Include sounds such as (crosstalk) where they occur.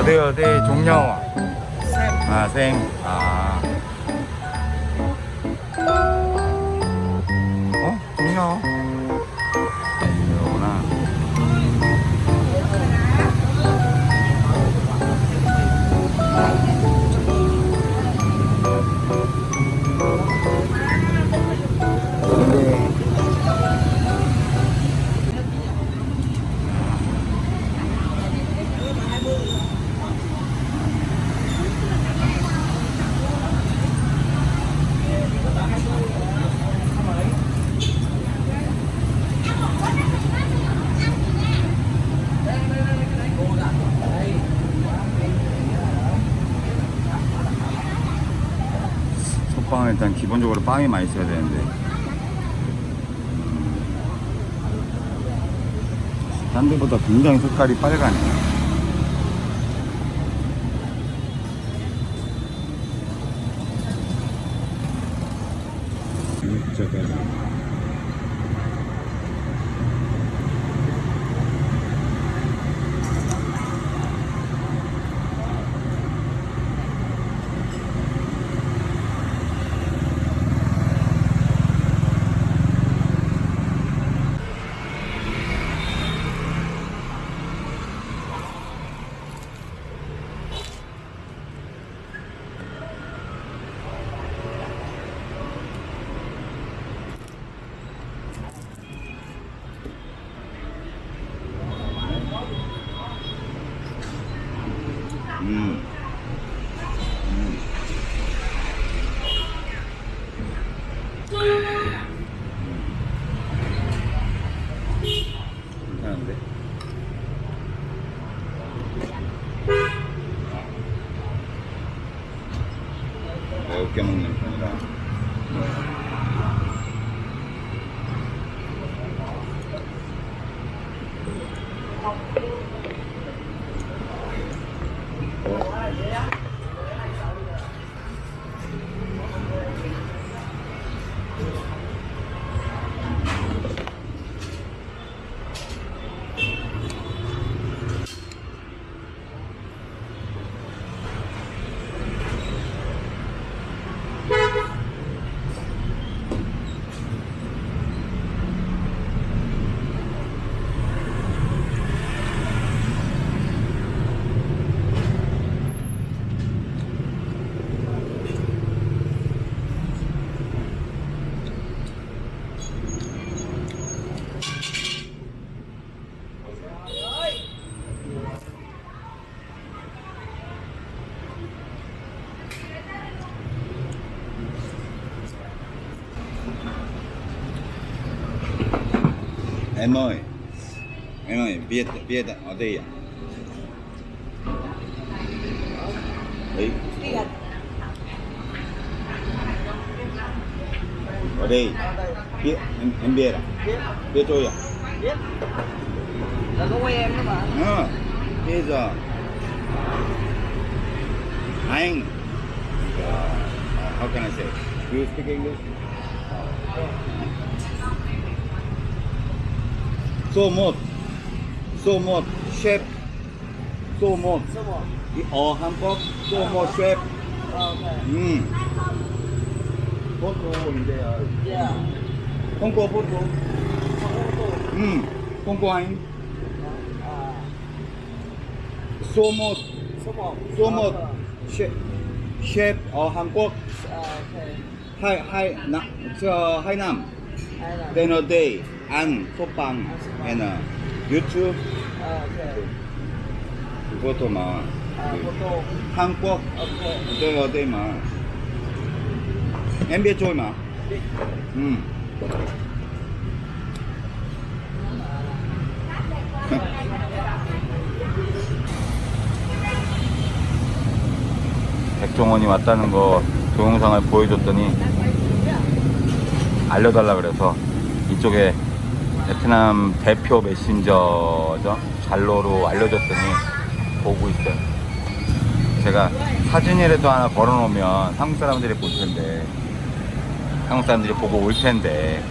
어디 어디 종려 아 생. 아. 빵은 일단 기본적으로 빵이 많이 있어야 되는데. 딴 데보다 굉장히 색깔이 빨가네 진짜까지 ముఖ్యంగా ఉంది Em ơi Em ơi biết biết ở đây à Đấy. Ở đây Biết em, em biết à Biết tôi à biết ờ, là có quay em đó mà à, Bây giờ. Anh. Uh, How can I say? Do you speak English? So một So một chef So một số một ở Hàn Quốc So một chef ok 음. 포토인데요. yeah 홍보 포토. không có ô tô 음. 홍보하인. à 소못 số một 소못 Ờ, 셰프 셰프 ở Hàn Quốc ờ, ok hai hai na 저 하이남 hay là dinner day Ăn 소빵 uh, YouTube ờ, ok 그것도 막 ô tô 한국? 어디 어디 막 MBA 쪽이 막 음. (laughs) 백종원이 왔다는 거 동영상을 보여줬더니 알려달라 그래서 이쪽에 베트남 대표 메신저죠. 잘로로 알려줬더니 보고 있어요. 제가 사진이라도 하나 걸어놓으면 한국 사람들이 볼 텐데 한국 사람들이 보고 올 텐데